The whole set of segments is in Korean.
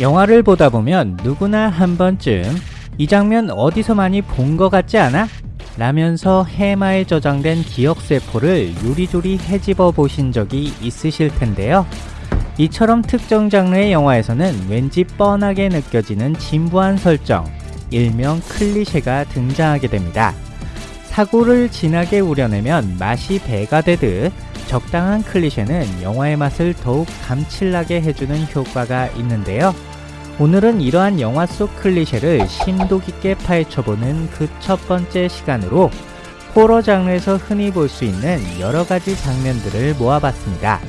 영화를 보다 보면 누구나 한 번쯤 이 장면 어디서 많이 본 것 같지 않아? 라면서 해마에 저장된 기억세포를 요리조리 헤집어 보신 적이 있으실 텐데요. 이처럼 특정 장르의 영화에서는 왠지 뻔하게 느껴지는 진부한 설정, 일명 클리셰가 등장하게 됩니다. 사고를 진하게 우려내면 맛이 배가 되듯 적당한 클리셰는 영화의 맛을 더욱 감칠나게 해주는 효과가 있는데요. 오늘은 이러한 영화 속 클리셰를 심도 깊게 파헤쳐보는 그 첫 번째 시간으로 호러 장르에서 흔히 볼 수 있는 여러 가지 장면들을 모아봤습니다.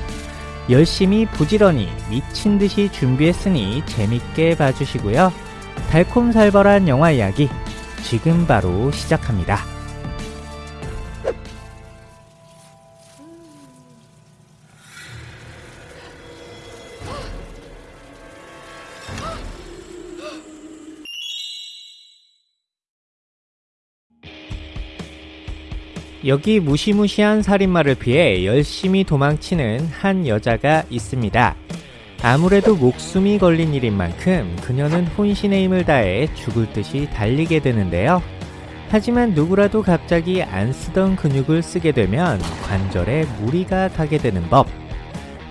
열심히 부지런히 미친 듯이 준비했으니 재밌게 봐주시고요. 달콤살벌한 영화 이야기 지금 바로 시작합니다. 여기 무시무시한 살인마를 피해 열심히 도망치는 한 여자가 있습니다. 아무래도 목숨이 걸린 일인 만큼 그녀는 혼신의 힘을 다해 죽을 듯이 달리게 되는데요. 하지만 누구라도 갑자기 안 쓰던 근육을 쓰게 되면 관절에 무리가 가게 되는 법.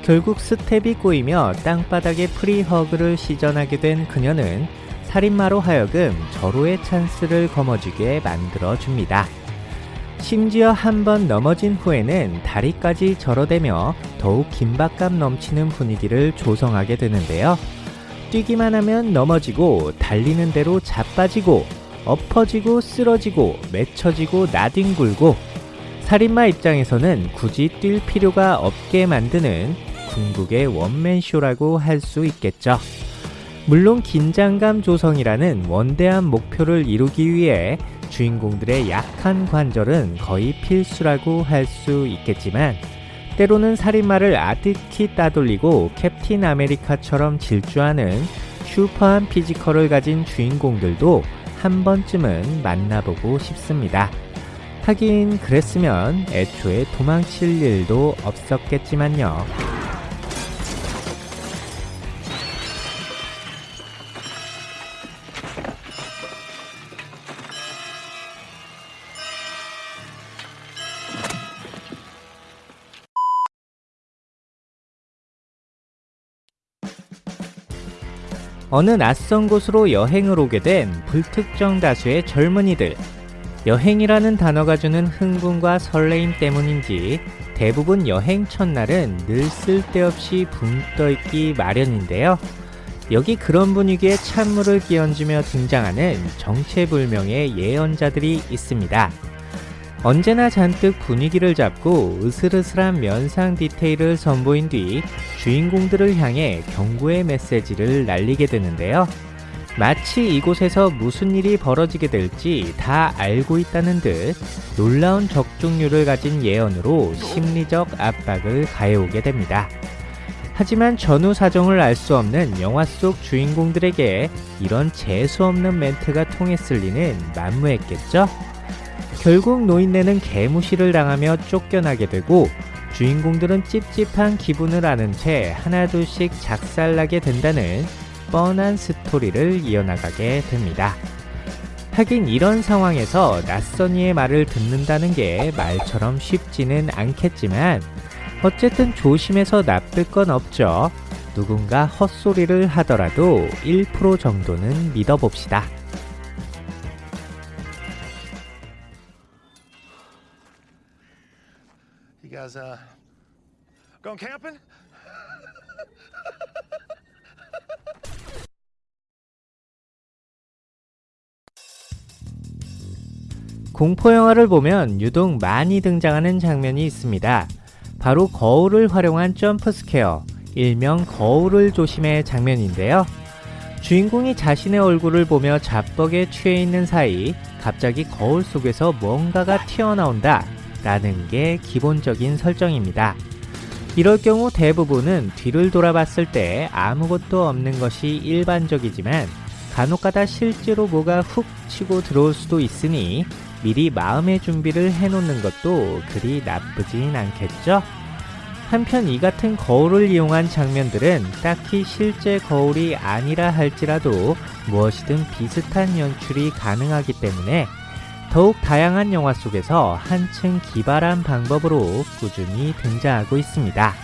결국 스텝이 꼬이며 땅바닥에 free hug를 시전하게 된 그녀는 살인마로 하여금 절호의 찬스를 거머쥐게 만들어줍니다. 심지어 한 번 넘어진 후에는 다리까지 절어대며 더욱 긴박감 넘치는 분위기를 조성하게 되는데요. 뛰기만 하면 넘어지고 달리는 대로 자빠지고 엎어지고 쓰러지고 맺혀지고 나뒹굴고 살인마 입장에서는 굳이 뛸 필요가 없게 만드는 궁극의 원맨쇼라고 할 수 있겠죠. 물론 긴장감 조성이라는 원대한 목표를 이루기 위해 주인공들의 약한 관절은 거의 필수라고 할 수 있겠지만 때로는 살인마를 아득히 따돌리고 캡틴 아메리카처럼 질주하는 슈퍼한 physical을 가진 주인공들도 한 번쯤은 만나보고 싶습니다. 하긴 그랬으면 애초에 도망칠 일도 없었겠지만요. 어느 낯선 곳으로 여행을 오게 된 불특정 다수의 젊은이들. 여행이라는 단어가 주는 흥분과 설레임 때문인지 대부분 여행 첫날은 늘 쓸데없이 붕 떠있기 마련인데요. 여기 그런 분위기에 찬물을 끼얹으며 등장하는 정체불명의 예언자들이 있습니다. 언제나 잔뜩 분위기를 잡고 으슬으슬한 면상 디테일을 선보인 뒤 주인공들을 향해 경고의 메시지를 날리게 되는데요. 마치 이곳에서 무슨 일이 벌어지게 될지 다 알고 있다는 듯 놀라운 적중률을 가진 예언으로 심리적 압박을 가해오게 됩니다. 하지만 전후 사정을 알 수 없는 영화 속 주인공들에게 이런 재수없는 멘트가 통했을 리는 만무했겠죠? 결국 노인네는 개무시를 당하며 쫓겨나게 되고 주인공들은 찝찝한 기분을 아는 채 하나둘씩 작살나게 된다는 뻔한 스토리를 이어나가게 됩니다. 하긴 이런 상황에서 낯선 이의 말을 듣는다는 게 말처럼 쉽지는 않겠지만 어쨌든 조심해서 나쁠 건 없죠. 누군가 헛소리를 하더라도 1% 정도는 믿어봅시다. guys uh going camping? 공포 영화를 보면 유독 많이 등장하는 장면이 있습니다. 바로 거울을 활용한 jump scare, 일명 거울을 조심해 장면인데요. 주인공이 자신의 얼굴을 보며 자뻑에 취해 있는 사이 갑자기 거울 속에서 뭔가가 튀어나온다 라는 게 기본적인 설정입니다. 이럴 경우 대부분은 뒤를 돌아봤을 때 아무것도 없는 것이 일반적이지만 간혹가다 실제로 뭐가 훅 치고 들어올 수도 있으니 미리 마음의 준비를 해놓는 것도 그리 나쁘진 않겠죠? 한편 이 같은 거울을 이용한 장면들은 딱히 실제 거울이 아니라 할지라도 무엇이든 비슷한 연출이 가능하기 때문에 더욱 다양한 영화 속에서 한층 기발한 방법으로 꾸준히 등장하고 있습니다.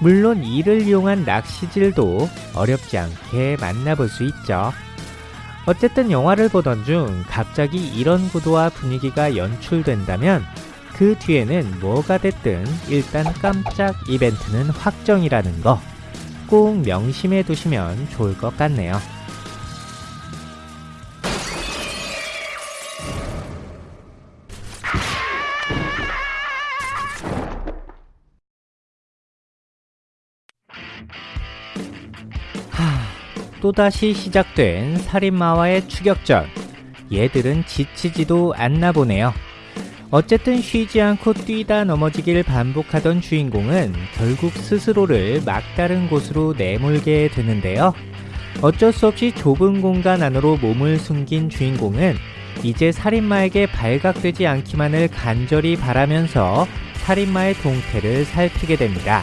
물론 이를 이용한 낚시질도 어렵지 않게 만나볼 수 있죠. 어쨌든 영화를 보던 중 갑자기 이런 구도와 분위기가 연출된다면 그 뒤에는 뭐가 됐든 일단 깜짝 이벤트는 확정이라는 거 꼭 명심해 두시면 좋을 것 같네요. 또다시 시작된 살인마와의 추격전. 얘들은 지치지도 않나 보네요. 어쨌든 쉬지 않고 뛰다 넘어지길 반복하던 주인공은 결국 스스로를 막다른 곳으로 내몰게 되는데요. 어쩔 수 없이 좁은 공간 안으로 몸을 숨긴 주인공은 이제 살인마에게 발각되지 않기만을 간절히 바라면서 살인마의 동태를 살피게 됩니다.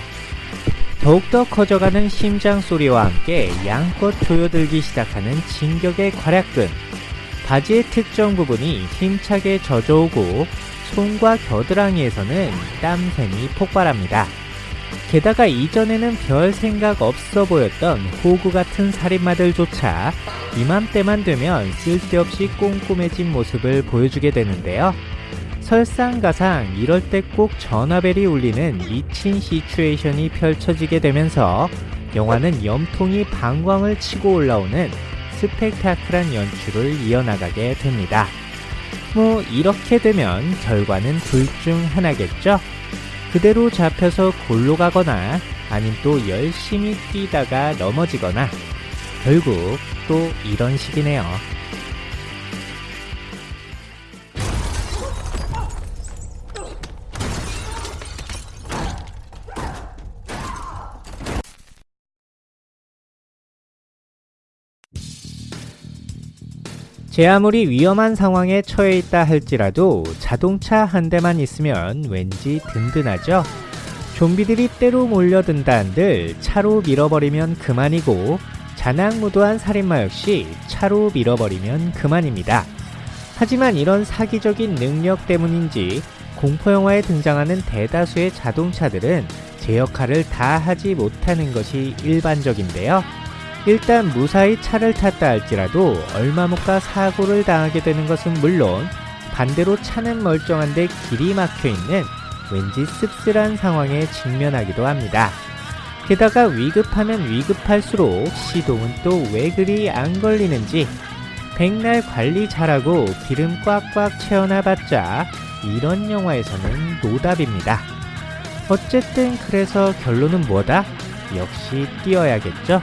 더욱더 커져가는 심장 소리와 함께 양껏 조여들기 시작하는 진격의 괄약근. 바지의 특정 부분이 힘차게 젖어오고 손과 겨드랑이에서는 땀샘이 폭발합니다. 게다가 이전에는 별 생각 없어 보였던 호구 같은 살인마들조차 이맘때만 되면 쓸데없이 꼼꼼해진 모습을 보여주게 되는데요. 설상가상 이럴 때 꼭 전화벨이 울리는 미친 시츄에이션이 펼쳐지게 되면서 영화는 염통이 방광을 치고 올라오는 스펙타클한 연출을 이어나가게 됩니다. 뭐 이렇게 되면 결과는 둘 중 하나겠죠? 그대로 잡혀서 골로 가거나 아님 또 열심히 뛰다가 넘어지거나 결국 또 이런 식이네요. 제 아무리 위험한 상황에 처해 있다 할지라도 자동차 한 대만 있으면 왠지 든든하죠. 좀비들이 때로 몰려든다 한들 차로 밀어버리면 그만이고 자낙무도한 살인마 역시 차로 밀어버리면 그만입니다. 하지만 이런 사기적인 능력 때문인지 공포영화에 등장하는 대다수의 자동차들은 제 역할을 다 하지 못하는 것이 일반적인데요. 일단 무사히 차를 탔다 할지라도 얼마 못 가 사고를 당하게 되는 것은 물론 반대로 차는 멀쩡한데 길이 막혀 있는 왠지 씁쓸한 상황에 직면하기도 합니다. 게다가 위급하면 위급할수록 시동은 또 왜 그리 안 걸리는지 백날 관리 잘하고 기름 꽉꽉 채워놔봤자 이런 영화에서는 노답입니다. 어쨌든 그래서 결론은 뭐다? 역시 뛰어야겠죠?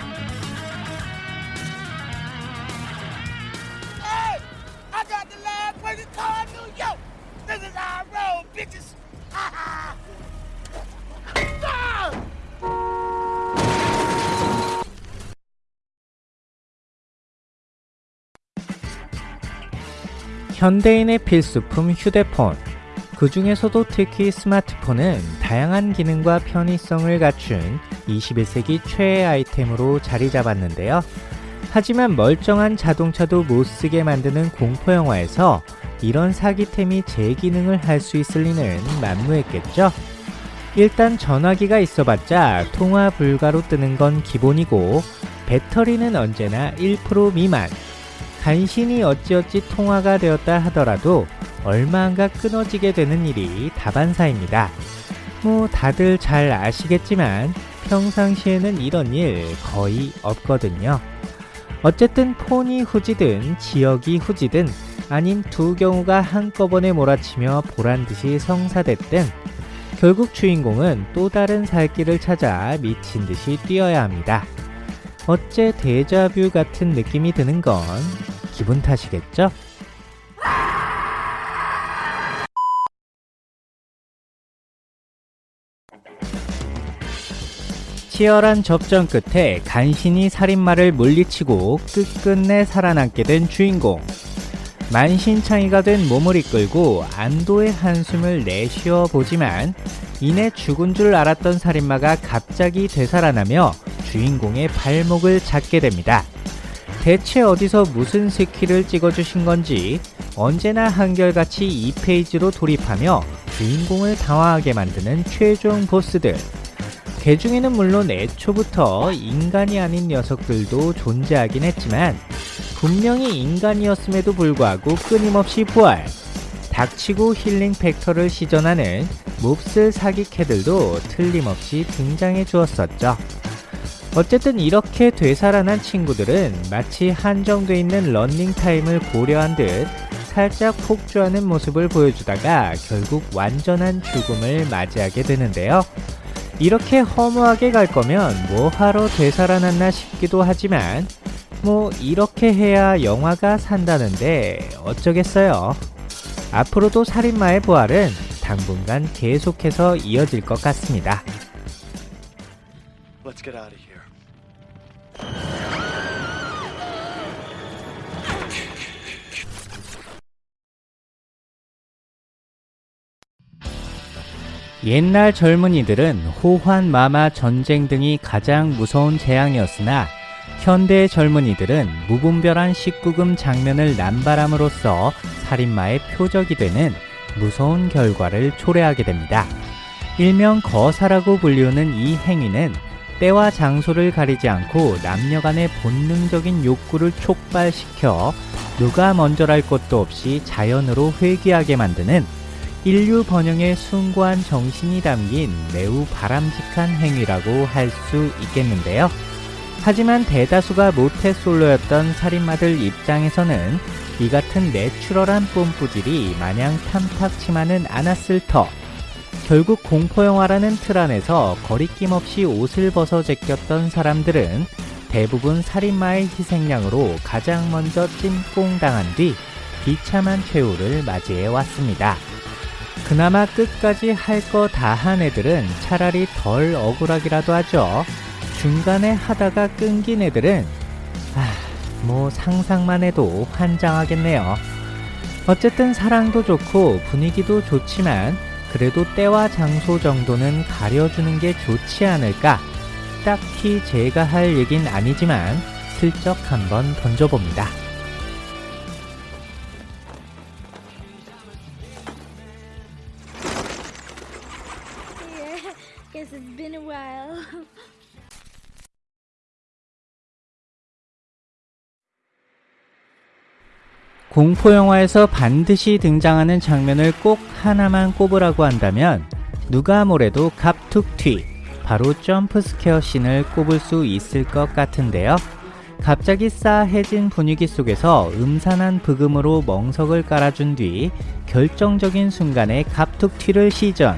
현대인의 필수품 휴대폰. 그 중에서도 특히 스마트폰은 다양한 기능과 편의성을 갖춘 21세기 최애 아이템으로 자리 잡았는데요. 하지만 멀쩡한 자동차도 못 쓰게 만드는 공포영화에서 이런 사기템이 제 기능을 할 수 있을 리는 만무했겠죠? 일단 전화기가 있어봤자 통화 불가로 뜨는 건 기본이고 배터리는 언제나 1% 미만 간신히 어찌어찌 통화가 되었다 하더라도 얼마 안가 끊어지게 되는 일이 다반사입니다. 뭐 다들 잘 아시겠지만 평상시에는 이런 일 거의 없거든요. 어쨌든 폰이 후지든 지역이 후지든 아닌 두 경우가 한꺼번에 몰아치며 보란듯이 성사됐든 결국 주인공은 또 다른 살 길을 찾아 미친 듯이 뛰어야 합니다. 어째 데자뷰 같은 느낌이 드는 건 기분 탓이겠죠? 치열한 접전 끝에 간신히 살인마를 물리치고 끝끝내 살아남게 된 주인공. 만신창이가 된 몸을 이끌고 안도의 한숨을 내쉬어 보지만 이내 죽은 줄 알았던 살인마가 갑자기 되살아나며 주인공의 발목을 잡게 됩니다. 대체 어디서 무슨 skill을 찍어주신 건지 언제나 한결같이 이 phase로 돌입하며 주인공을 당황하게 만드는 최종 보스들. 개 중에는 물론 애초부터 인간이 아닌 녀석들도 존재하긴 했지만 분명히 인간이었음에도 불구하고 끊임없이 부활. 닥치고 healing factor를 시전하는 몹쓸 사기캐들도 틀림없이 등장해 주었었죠. 어쨌든 이렇게 되살아난 친구들은 마치 한정돼 있는 런닝타임을 고려한 듯 살짝 폭주하는 모습을 보여주다가 결국 완전한 죽음을 맞이하게 되는데요. 이렇게 허무하게 갈 거면 뭐하러 되살아났나 싶기도 하지만 뭐 이렇게 해야 영화가 산다는데 어쩌겠어요. 앞으로도 살인마의 부활은 당분간 계속해서 이어질 것 같습니다. 옛날 젊은이들은 호환, 마마, 전쟁 등이 가장 무서운 재앙이었으나 현대 젊은이들은 무분별한 19금 장면을 남발함으로써 살인마의 표적이 되는 무서운 결과를 초래하게 됩니다. 일명 거사라고 불리우는 이 행위는 때와 장소를 가리지 않고 남녀 간의 본능적인 욕구를 촉발시켜 누가 먼저랄 것도 없이 자연으로 회귀하게 만드는 인류 번영의 숭고한 정신이 담긴 매우 바람직한 행위라고 할 수 있겠는데요. 하지만 대다수가 모태솔로였던 살인마들 입장에서는 이 같은 내추럴한 뽐뿌질이 마냥 탐탁치만은 않았을 터. 결국 공포영화라는 틀 안에서 거리낌 없이 옷을 벗어 제꼈던 사람들은 대부분 살인마의 희생양으로 가장 먼저 찜꽁당한 뒤 비참한 최후를 맞이해 왔습니다. 그나마 끝까지 할 거 다 한 애들은 차라리 덜 억울하기라도 하죠. 중간에 하다가 끊긴 애들은 아, 뭐 상상만 해도 환장하겠네요. 어쨌든 사랑도 좋고 분위기도 좋지만 그래도 때와 장소 정도는 가려주는 게 좋지 않을까? 딱히 제가 할 얘긴 아니지만 슬쩍 한번 던져봅니다. 공포영화에서 반드시 등장하는 장면을 꼭 하나만 꼽으라고 한다면 누가 뭐래도 갑툭튀, 바로 jump scare scene을 꼽을 수 있을 것 같은데요. 갑자기 싸해진 분위기 속에서 음산한 브금으로 멍석을 깔아준 뒤 결정적인 순간에 갑툭튀를 시전.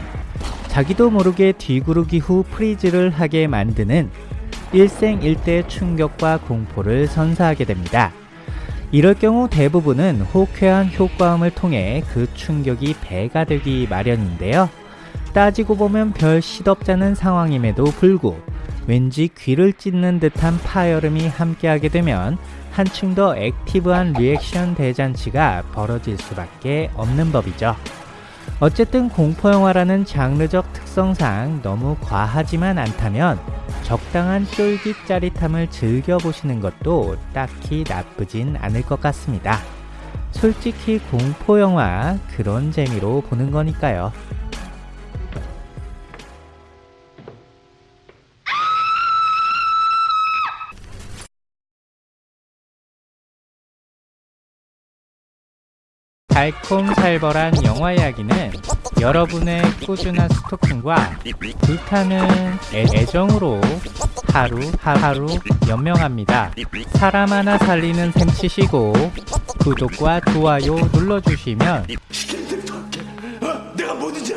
자기도 모르게 뒤구르기 후 freeze를 하게 만드는 일생일대 충격과 공포를 선사하게 됩니다. 이럴 경우 대부분은 호쾌한 효과음을 통해 그 충격이 배가 되기 마련인데요. 따지고 보면 별 시덥잖은 상황임에도 불구 왠지 귀를 찢는 듯한 파열음이 함께하게 되면 한층 더 active한 reaction 대잔치가 벌어질 수밖에 없는 법이죠. 어쨌든 공포영화라는 장르적 특성상 너무 과하지만 않다면 적당한 쫄깃 짜릿함을 즐겨보시는 것도 딱히 나쁘진 않을 것 같습니다. 솔직히 공포영화 그런 재미로 보는 거니까요. 달콤살벌한 영화 이야기는 여러분의 꾸준한 스토킹과 불타는 애- 애정으로 하루 하루 연명합니다. 사람 하나 살리는 셈 치시고 구독과 좋아요 눌러주시면. 어? 내가 뭐든지